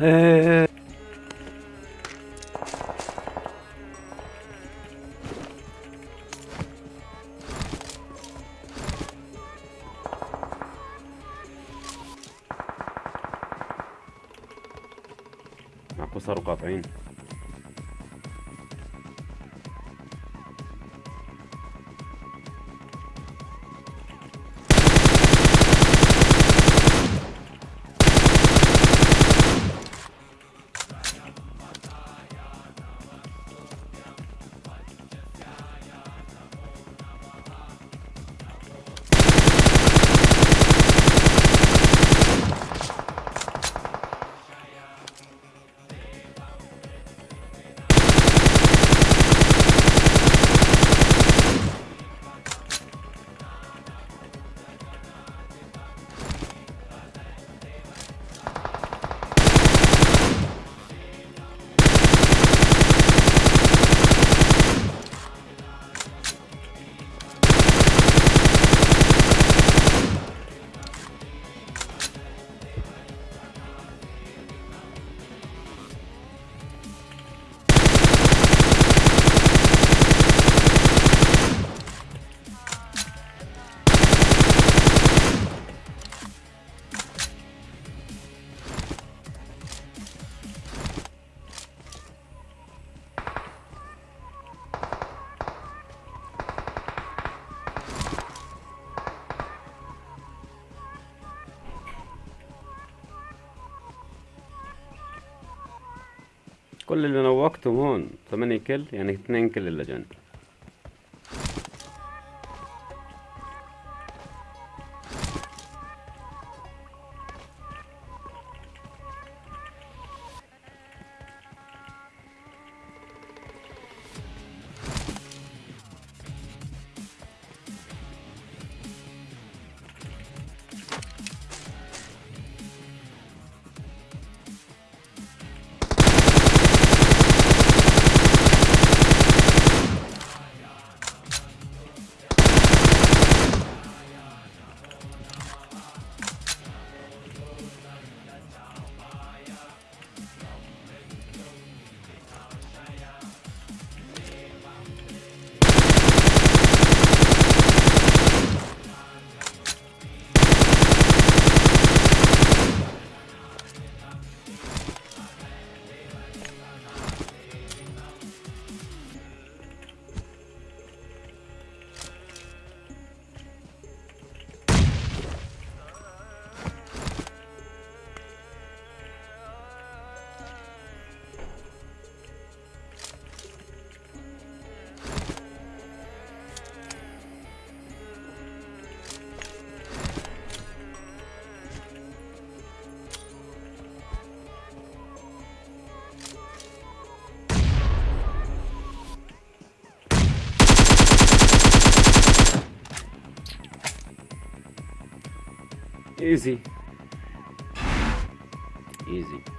É... Apostaram o copo ainda? كل اللي نوقتهم هون. 8 كل يعني 2 كل اللجان Easy. Easy.